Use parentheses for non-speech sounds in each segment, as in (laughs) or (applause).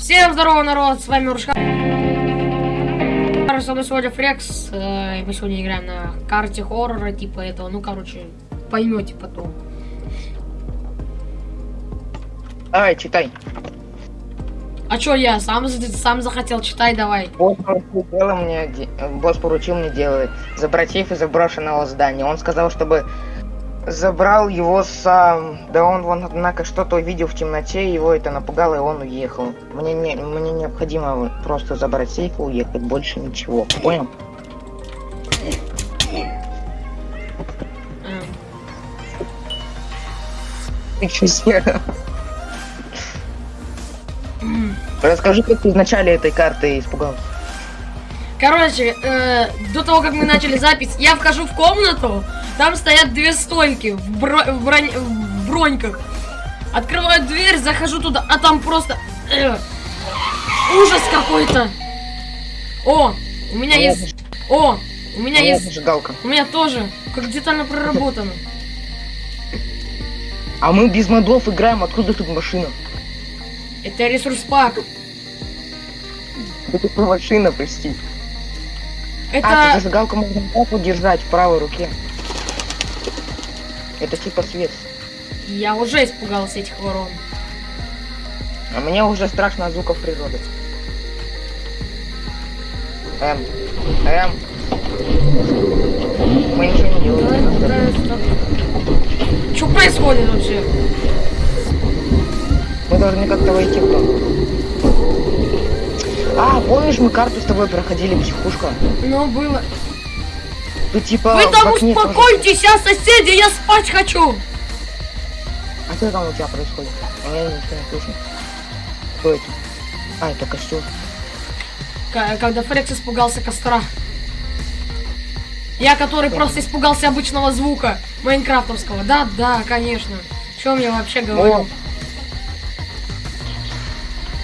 Всем здорово, народ, с вами Уршка. Со мной сегодня Фрекс, э, и мы сегодня играем на карте хоррора, типа этого, ну, короче, поймете потом. Давай, читай. А чё я? Сам, сам захотел, читай давай. Босс поручил дело мне, босс поручил мне делать за братьев из заброшенного здания. Он сказал, чтобы забрал его сам. Да он вон, однако, что-то увидел в темноте, его это напугало, и он уехал. Мне, не, мне необходимо просто забрать сейф и уехать, больше ничего. Понял? Ты чё сделал? Расскажи, как ты в этой карты испугался. Короче, э, до того, как мы начали запись, я вхожу в комнату, там стоят две стойки в, бро- в бронь- в броньках. Открываю дверь, захожу туда, а там просто... э, ужас какой-то. О, у меня Моя есть... О, у меня Моя есть... зажигалка. У меня тоже. Как детально проработано. А мы без модов играем, откуда тут машина? Это ресурс пак. Это тут машина, прости. А, Это... ты зажигалку можно вот так вот держать в правой руке. Это типа свет. Я уже испугался этих ворон. А мне уже страшно от звуков природы. Эм. Эм. Мы ничего не делаем. Что происходит вообще? Мы должны как-то войти в дом. А, помнишь, мы карту с тобой проходили психушка? Ну, было... Тут типа... Вы там успокойтесь, а соседи, я спать хочу! А что там у тебя происходит? А я ничего не слышу. Кто это? А, это костюм. К- Когда Фрекс испугался костра. Я, который просто испугался обычного звука майнкрафтовского. Да, да, конечно. Чем я вообще говорю?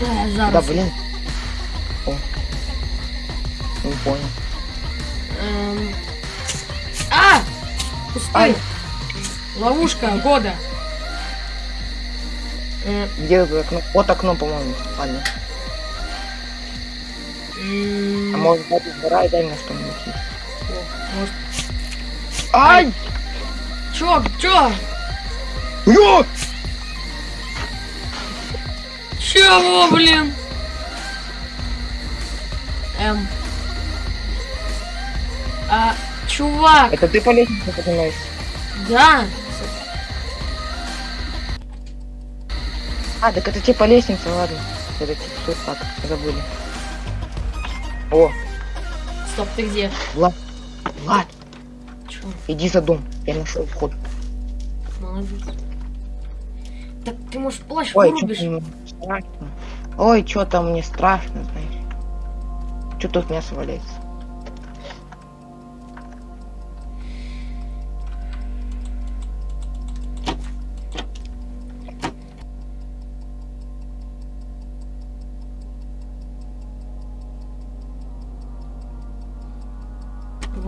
Да Зараз. блин. О. Не понял. Эм. А! Пустой. Ай. Ловушка года. Э, Где окно? Вот окно, по-моему. Ладно. м, А может быть, сгорай, дай мне что-нибудь. может- Ай! Чё, чё? Ё! Чего, блин? Эм. А, чувак, Это ты по лестнице поднимаешься? да. А, так это типа лестница, ладно. Это типа тут так, забыли. О, Стоп, ты где? Влад. Влад, Чё, иди за дом. Я нашел вход. молодец. Так ты, может, плащ Ой, что вырубишь? страшно. Ой, что там мне страшно, знаешь. Что тут мясо валяется?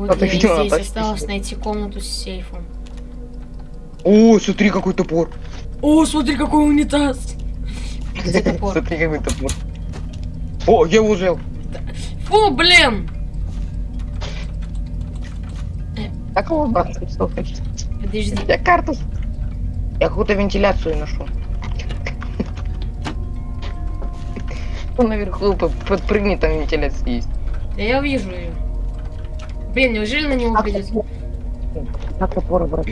Вот Кто-то я и видел, здесь она осталось найти комнату с сейфом. О, смотри, какой топор. О, смотри, какой унитаз! Где (laughs) топор? Смотри, какой топор. О, я взял. Фу, блин! Как его брать? Подожди. Я карту. Я какую-то вентиляцию нашел. Он наверху по- подпрыгни, там вентиляция есть. Да я вижу ее. Блин, неужели на него придется? Как топор брать?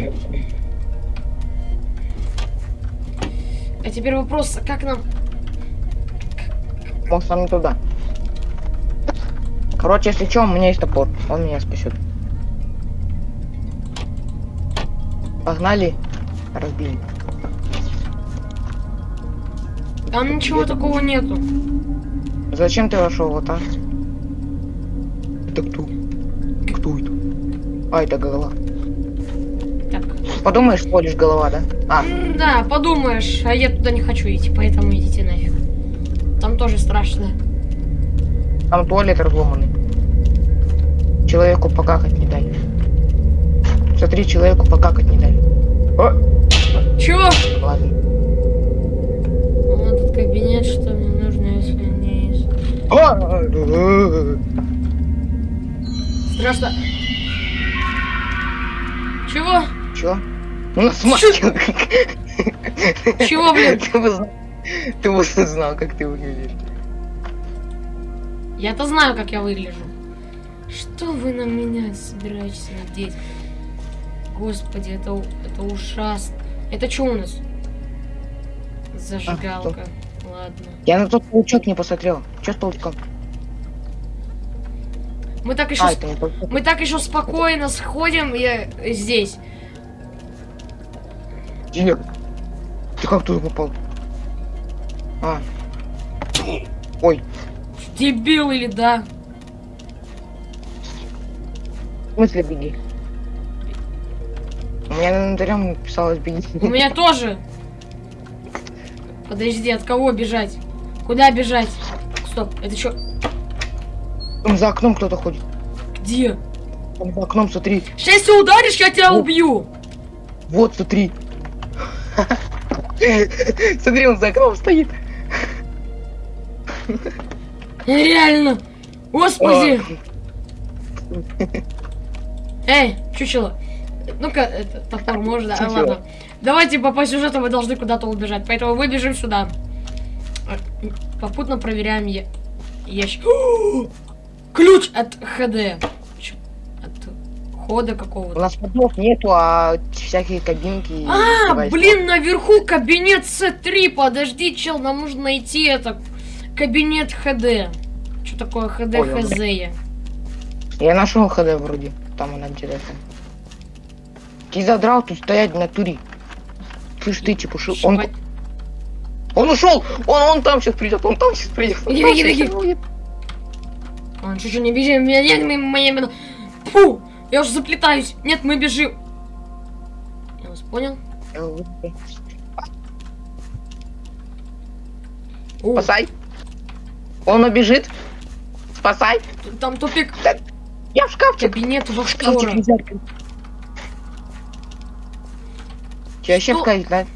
А теперь вопрос, как нам... Может, нам не туда. Короче, если что, у меня есть топор. Он меня спасет. Погнали. Разбили. Там ничего такого нету. Зачем ты вошел вот так? Это кто? А, это голова. Так. Подумаешь, всего лишь голова, да? А, М, Да, подумаешь, а я туда не хочу идти, поэтому идите нафиг. Там тоже страшно. там туалет разломанный. Человеку покакать не дали. Смотри, человеку покакать не дали. О, Чё? ладно. Вот этот кабинет, что мне нужно, если... А! Страшно. Чего? Чё? У нас маски. Чего, блин? (laughs) Ты бы знал, ты бы знал, как ты выглядишь. Я-то знаю, как я выгляжу. Что вы на меня собираетесь надеть? Господи, это, это ужасно. Это что у нас? Зажигалка. Ладно. Я на тот паучок не посмотрел. Чё с паучком? Мы так еще, А, с- это мы так еще спокойно сходим э, здесь. Где? Ты как туда попал? А. Ой, Дебил или да? в смысле беги? У меня на инвентарем написалось беги. У меня тоже. Подожди, от кого бежать? Куда бежать? Стоп, это что? Там за окном кто-то ходит. Где? Там за окном, смотри. Сейчас если ударишь, я тебя Ну. убью. Вот, смотри. Смотри, он за окном стоит. Реально. Господи. Эй, чучело. Ну-ка, это, топор можно, а, ладно. Давайте по, по сюжету мы должны куда-то убежать, поэтому мы бежим сюда. Попутно проверяем я... ящик. Ключ от ХД. От хода У какого-то. нас ходов нету, а всякие кабинки. А, блин, наверху кабинет С3. Подожди, чел, нам нужно найти это. Кабинет ХД. Что такое ХД Понял. ХЗ? я? Я нашел ХД вроде. Там она где-то. Ты задрал тут стоять на туре. Слышь, ты чепушил. Он, Щипать. он ушел! Он, он там сейчас придет, он там сейчас придет. он там беги. будет. Он чуть-чуть не бежим, Фу, я уже заплетаюсь. Нет, мы бежим. Я вас понял? О, Спасай. Он убежит. Спасай. там тупик. Я в шкафчик. Кабинет В шкафчик Вахтора. нельзя открыть. Че, вкать, да?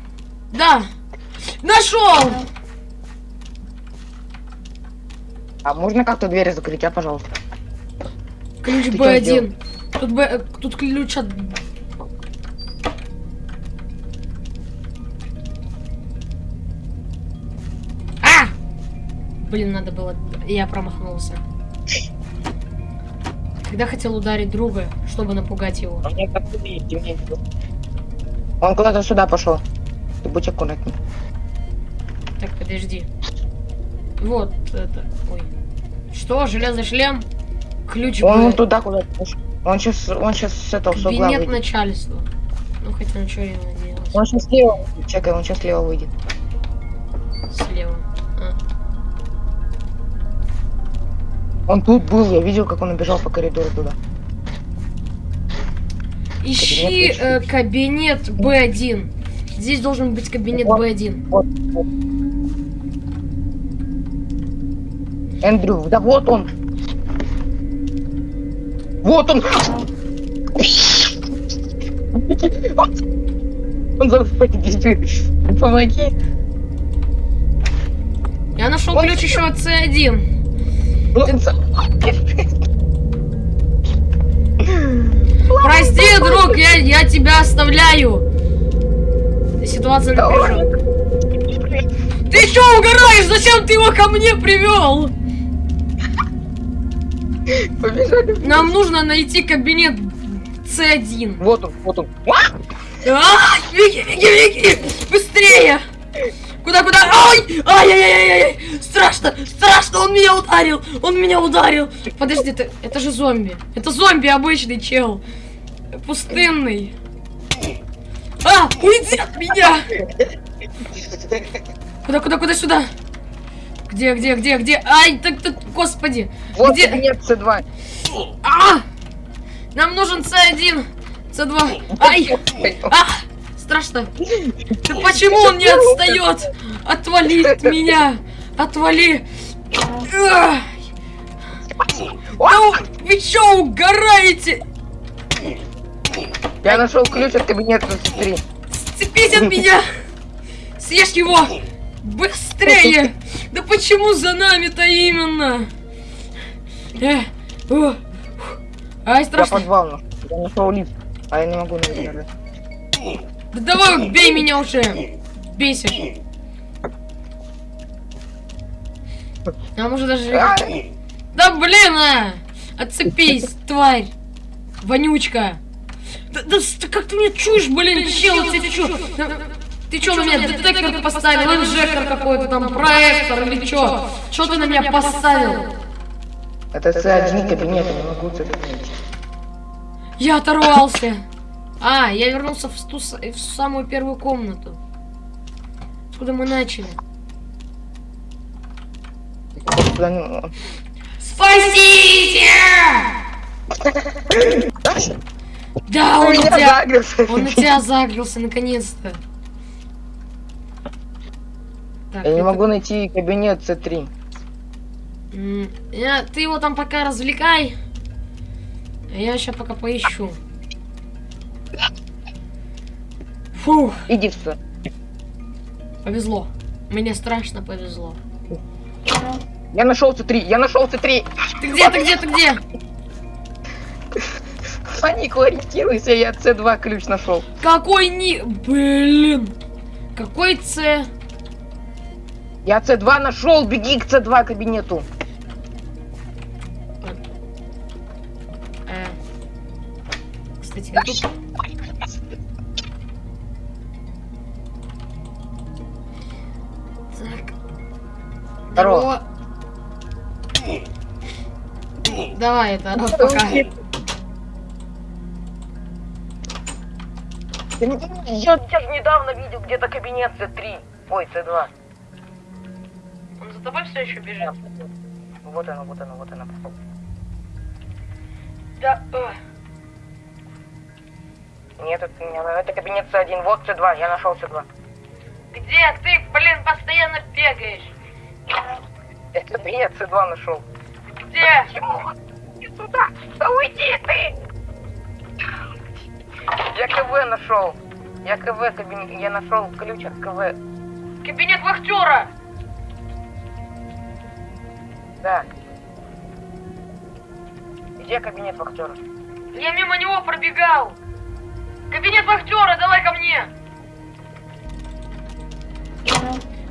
Да. Нашел! А можно как-то двери закрыть, а, пожалуйста? Ключ Ты чё Б1. Тут, Б, э, тут ключ от... А! Блин, надо было... Я промахнулся. Когда хотел ударить друга, чтобы напугать его. А. Он куда-то сюда пошел. Ты будь аккуратней. Так, подожди. Вот это. Ой. Что? Железный шлем? Ключ Он вон туда куда-то пошел. Он сейчас, он сейчас с этого с угла Кабинет выйдет. начальства. Ну, хотя ничего не надеялась. Он сейчас слева. Чекай, он сейчас слева выйдет. Слева. А. Он тут был, я видел, как он убежал по коридору туда. Ищи Кабинет э, кабинет Б1. Здесь должен быть кабинет Вот. Б1. Вот. вот. Эндрю, да вот он. Вот он. Он за Помоги. Я нашел Вот. ключ еще от С1. Он Прости, друг, я, я тебя оставляю. Ситуация напряженная. Ты что угораешь? Зачем ты его ко мне привел? Побежали. Нам нужно найти кабинет С1. Вот он, вот он. А, беги, беги, беги! Быстрее! Куда, куда? Ай! Ай-яй-яй-яй! Страшно! Страшно! Он меня ударил! Он меня ударил! Подожди, это, это же зомби. Это зомби обычный чел. Пустынный. А! Уйди от меня! Куда, куда, куда, сюда? Где, где, где, где? Ай, так, так, господи! Вот Где? кабинет С2. А! Нам нужен С1! С2! Ай! А! Страшно! Да почему он не отстает? Отвали от меня! Отвали! Да вы чё угораете? Я нашел ключ от кабинета С3. Сцепись от меня! Съешь его! Быстрее! Да почему за нами-то именно? Э, о. Ай, Я страшно. подвал нашел. Я нашел лифт. А я не могу даже. Да давай, бей меня уже. Бесишь. А может даже... Да блин, а! Отцепись, тварь! Вонючка! Да, да как ты меня чуешь, блин, чел, ты чё? Ты чё на меня детектор поставил, инжектор какой-то там, проектор или чё? Чё ты на меня поставил? Это C1 кабинет, я не могу найти. Я оторвался. А, я вернулся в, ту, в самую первую комнату. Откуда мы начали? Спасите! Да, он на тебя... Он на тебя загрелся, наконец-то. Так, Я не это- могу найти кабинет C3. М, я- ты его там пока развлекай. А я сейчас пока поищу. Фух, Иди сюда. повезло. Мне страшно повезло. Я нашел C3, я нашел C3. Ты где, ты где, ты где? Панику ориентируйся, я C2 ключ нашел. Какой ни... Блин. Какой С? Я C2 нашел, беги к C2 кабинету. Э. Кстати. Так. Здорово. Давай это, ну, пока. Я, я, же недавно видел где-то кабинет C3. Ой, C2. За тобой все еще бежит? Вот оно, вот оно, вот пошел. Да. э. Нет, это, не это кабинет C1. Вот C2, я нашел C2. Где ты, блин, постоянно бегаешь? Я кабинет C2 нашел. Где? Иди сюда! Да уйди ты! Я КВ нашел. Я КВ кабинет. Я нашел ключ от КВ. Кабинет вахтера! Да. Где кабинет вахтера? Я мимо него пробегал! Кабинет вахтера, давай ко мне!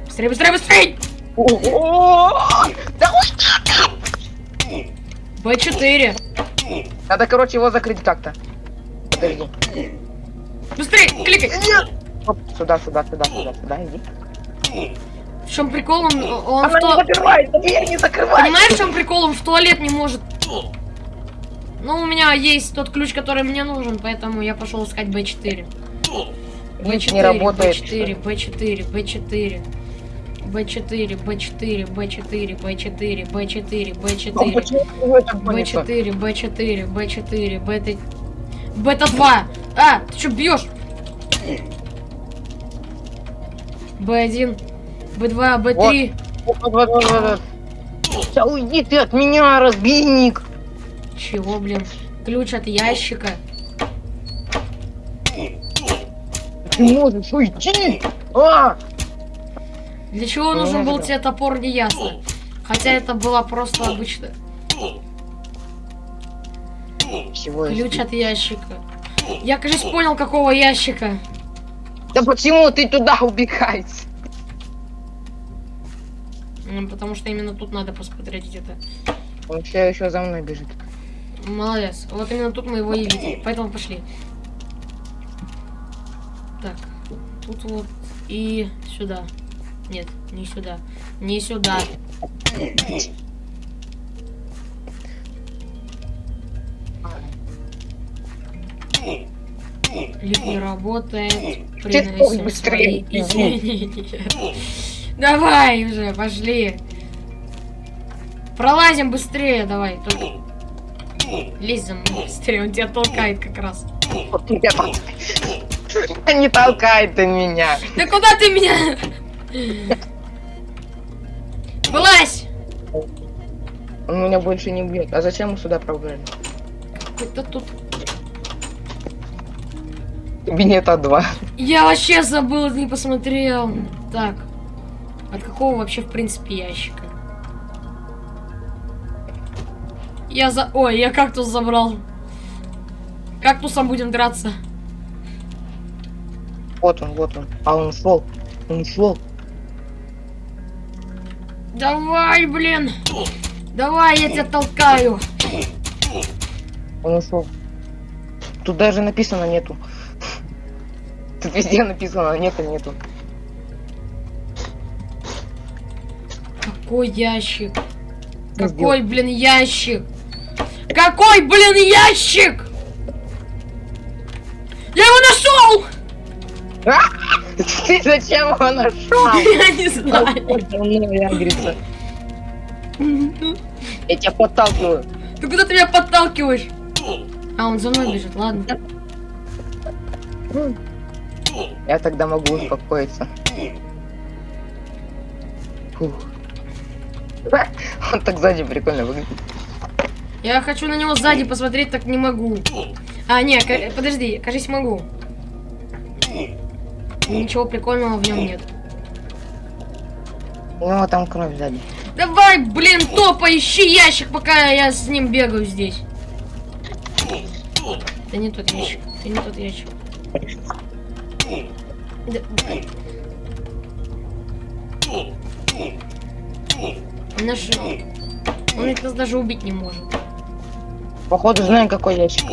Быстрее, быстрее, быстрее! Да Б4. Надо, короче, его закрыть как-то. Быстрее, кликай! Оп, Сюда, сюда, сюда, сюда, сюда, иди. В чем прикол? Он, он в Она не то... закрывается, дверь не закрывается. Понимаешь, в чем прикол? Он в туалет не может. Ну, у меня есть тот ключ, который мне нужен, поэтому я пошел искать Б4. Лифт не работает. Б4, Б4, Б4. Б4, Б4, Б4, Б4, Б4, Ну, Б4, почему в этом гонится? Б4, Б4, Б4, Бета... Бета-2! А, ты что бьешь? Б1, Б2, Б3. Вот, вот, вот, вот, вот. Да уйди ты от меня, разбийник. Чего, блин? Ключ от ящика. Ты можешь уйти. А! Для чего Ну, нужен был тебе топор, не ясно. Хотя это была просто обычная. Всего лишь. Ключ от ящика. Я, кажется, понял, какого ящика. Да почему ты туда убегаешь? Потому что именно тут надо посмотреть где-то. Он все еще за мной бежит. Молодец. Вот именно тут мы его и видели. Поэтому пошли. Так. Тут вот и сюда. Нет, не сюда. Не сюда. Лифт не работает. Приносим быстрее. свои извинения. Давай уже, пошли. Пролазим быстрее, давай. Только... Лезь за мной быстрее, он тебя толкает как раз. Не толкай ты меня. Да куда ты меня? Вылазь! Он меня больше не бьет. А зачем мы сюда пробрали? Какой-то тут... Кабинет А2. Я вообще забыл, не посмотрел. Так. От какого вообще, в принципе, ящика? Я за... Ой, я кактус забрал. Кактусом будем драться. Вот он, вот он. А он ушел. Он ушел. Давай, блин. Давай, я тебя толкаю. Он ушел. Тут даже написано нету. Тут везде написано нету, нету. Какой ящик? Какой, блин, ящик? Какой, блин, ящик? Я его нашел! (laughs) Ты зачем его нашел? (laughs) Я не знаю. Яндрица. Я тебя подталкиваю. Ты куда ты меня подталкиваешь? А, он за мной бежит, ладно. Я тогда могу успокоиться. Фух. (laughs) Он так сзади прикольно выглядит. Я хочу на него сзади посмотреть, так не могу. А, не, подожди, кажись, могу. Ничего прикольного в нем нет. У него там кровь сзади. Давай, блин, топай, ищи ящик, пока я с ним бегаю здесь. Это не тот ящик, это не тот ящик. Да- Нашел. Он ведь нас даже убить не может. Походу знаем какой ящик.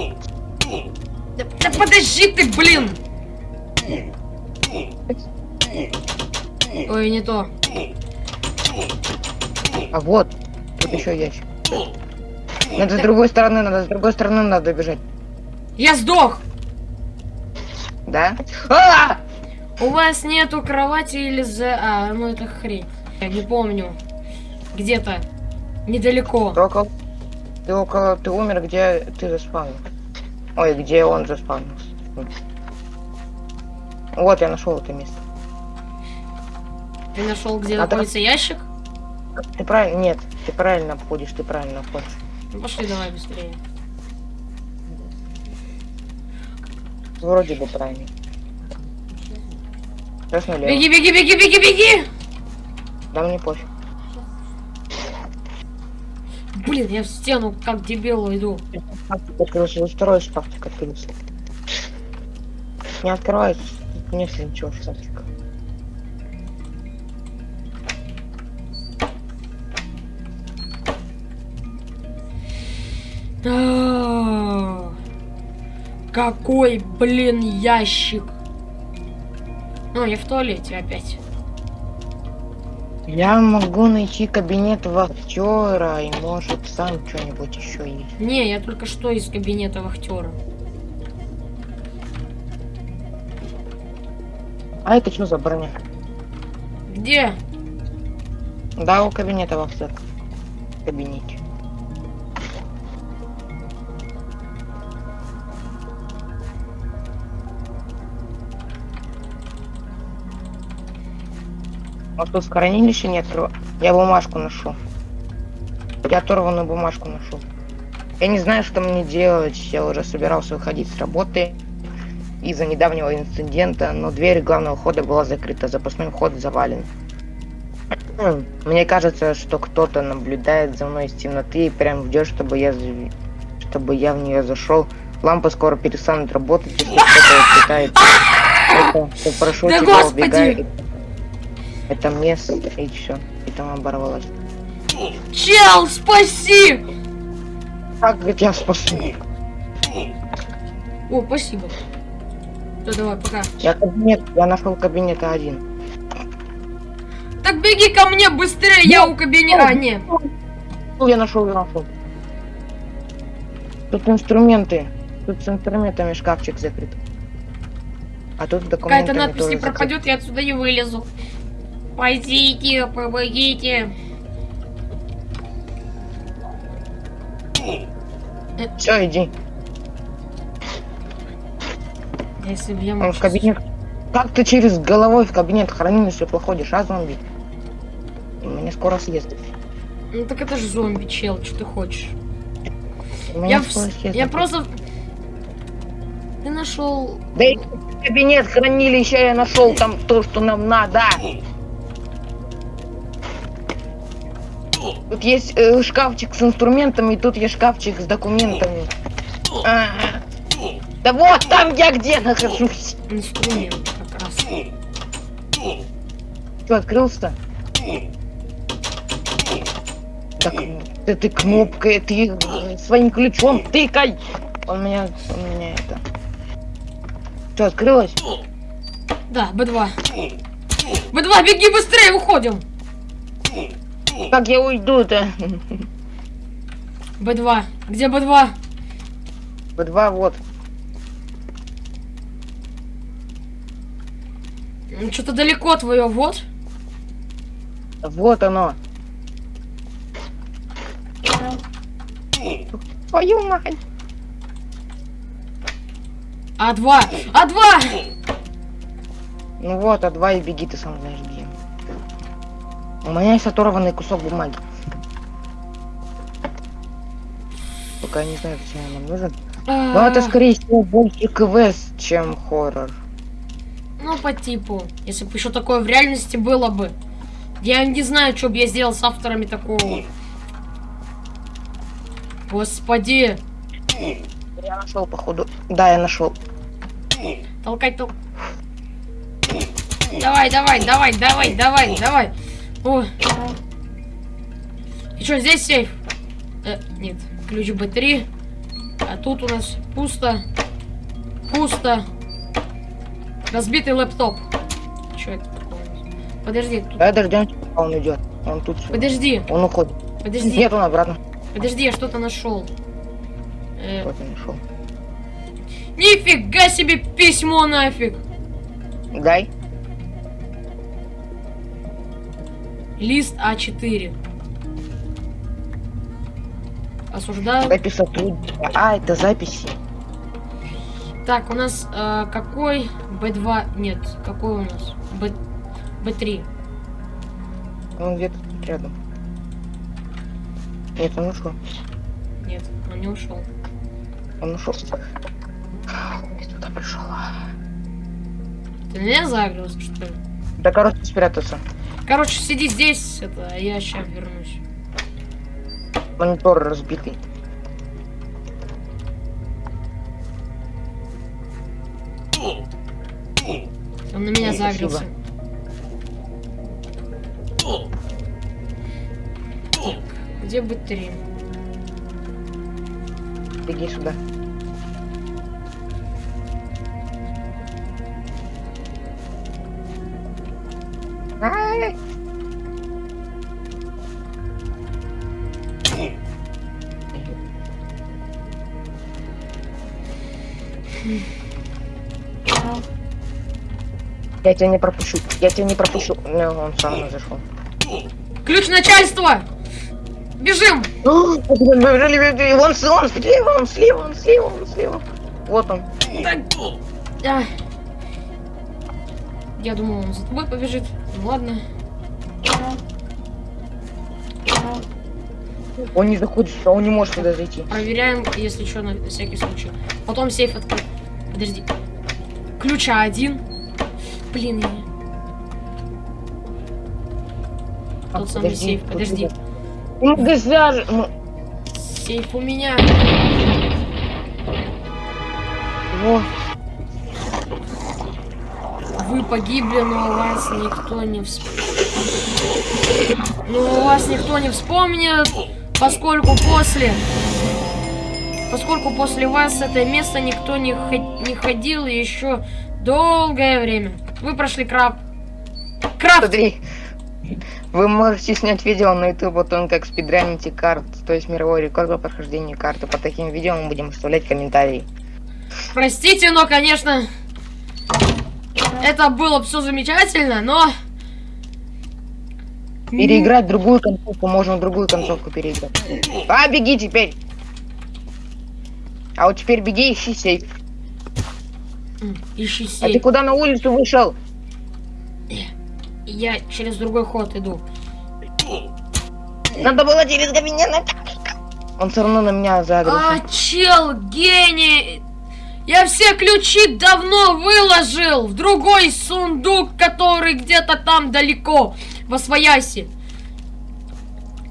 Да, да подожди ты, блин! Ой, не то. А вот, тут еще ящик. Надо с другой стороны, надо с другой стороны надо бежать. Я сдох! Да? А! У вас нету кровати или за... А, ну это хрень. Я не помню. Где-то. Недалеко. Ты около... Ты около... Ты умер, где ты заспавнил. Ой, где он заспавнился. Вот, я нашел это место. Ты нашел, где А находится ящик? Ты правильно... Нет, ты правильно обходишь, ты правильно обходишь. Ну пошли давай быстрее. Вроде бы правильно. Сейчас налево. Беги, беги, беги, беги, беги! Да мне пофиг. Блин, я в стену как дебил иду. Шкафчик открылся, второй шкафчик открылся. Не открывается, нет ничего. А, Какой, блин, ящик. Ну, я в туалете опять. Я могу найти кабинет вахтера и может сам что-нибудь еще есть. Не, я только что из кабинета вахтера. А это что за броня? Где? Да, у кабинета вахтера. В кабинете. Может тут в хранилище не открыл? Я бумажку нашел. Я оторванную бумажку нашел. Я не знаю, что мне делать. Я уже собирался выходить с работы из-за недавнего инцидента, но дверь главного хода была закрыта, запасной ход завален. (clears throat) Мне кажется, что кто-то наблюдает за мной из темноты и прям ждет, чтобы я, чтобы я в нее зашел. Лампы скоро перестанут работать, если кто-то пытается. Это, прошу Да тебя, господи! убегай. Это место, и все. И там оборвалось. Чел, спаси! Как я тебя спасу? О, спасибо. Да давай, пока. Я кабинет, я нашел кабинет один. Так беги ко мне быстрее, я у кабинета. А, не. Ну, я нашел, я нашел. Тут инструменты. Тут с инструментами шкафчик закрыт. А тут Какая-то документами надпись не закрыт. пропадет, я отсюда не вылезу. Пойдите, помогите. Все, иди. Если бы я Он мог в сейчас- кабинет. Как ты через головой в кабинет хранилища проходишь, а зомби? Меня скоро съест. Ну так это же зомби, чел, что ты хочешь? Я, в- я просто... Ты нашел... Да и кабинет хранилища я нашел там то, что нам надо. Тут есть э, шкафчик с инструментами, и тут есть шкафчик с документами. А, Да вот там я где нахожусь. Инструмент как раз. Что, открылся-то? Так, ты, ты кнопкой, ты своим ключом тыкай. Он меня, он меня это... Что, открылось? Да, Б2. Б2, беги быстрее, уходим. Как я уйду-то? Б2. Где Б2? Б2 вот. Что-то далеко твое, вот. Вот оно. Твою мать. А2. А2! Ну вот, а два и беги, ты сам знаешь где. У меня есть оторванный кусок бумаги. Пока не знаю, зачем он нам нужен. Но это, А, скорее всего, больше квест, чем хоррор. Ну, по типу. Если бы еще такое в реальности было бы. Я не знаю, что бы я сделал с авторами такого. Господи. Я нашел, походу. Да, я нашел. Толкать, тол... Давай, давай, давай, давай, давай, давай. О. И что, здесь сейф? Э, нет, ключ Б3. А тут у нас пусто. Пусто. Разбитый лэптоп. Что это такое? Подожди, тут- Да, он идет. Он тут. подожди, Он уходит. подожди, Нет, он обратно. подожди, я что-то нашел. Э, Вот он нашел. нифига себе письмо нафиг. Дай. Лист А4. Осуждаю. Запись сотрудника. А, это записи. Так, у нас э, какой Б2? Нет, какой у нас? Б... Б3. Он где-то рядом. Нет, он ушел. Нет, он не ушел. Он ушел. Он не туда пришел. Ты меня загрелся, что ли? Да, короче, спрятаться. Короче, сиди здесь, это, а я сейчас вернусь. Монитор разбитый. Он на меня загрелся. Где Б3? Беги сюда. Я тебя не пропущу. Я тебя не пропущу. Ну, он сам зашел. Ключ начальства! Бежим! Он, он слева, он слева, он слева, он слева. Вот он. Так. А. Я думал, он за тобой побежит. Ну ладно. Он не заходит, сюда, он не может туда зайти. Проверяем, если что, на всякий случай. Потом сейф открыть. Подожди. Ключа один. Блин, я... Тот самый сейф, подожди. Ну. Ну, Сейф у меня. во. Вы погибли, но о вас никто не вспомнит. Но о вас никто не вспомнит, поскольку после... Поскольку после вас это место никто не, хо- не ходил еще долгое время. Вы прошли крафт. Крафт! Смотри. Вы можете снять видео на YouTube о том, как спидраните карт, то есть мировой рекорд по прохождению карты. По таким видео мы будем оставлять комментарии. Простите, но, конечно, это было все замечательно, но... Переиграть другую концовку, можно другую концовку переиграть. А, беги теперь! А вот теперь беги, ищи сейф. Ищи А ты сейф. куда на улицу вышел? Я через другой ход иду. Надо было через кабинет. Он все равно на меня загрелся. А, чел, гений! Я все ключи давно выложил в другой сундук, который где-то там далеко, во свояси.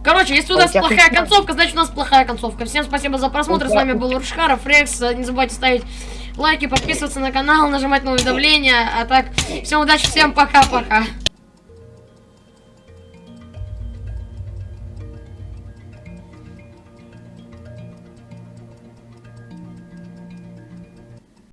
Короче, если у А нас плохая концовка, значит у нас плохая концовка. Всем спасибо за просмотр. С тебя- вами был Рушхаров, Рекс. Не забывайте ставить лайки, подписываться на канал, нажимать на уведомления. А так, всем удачи, всем пока-пока.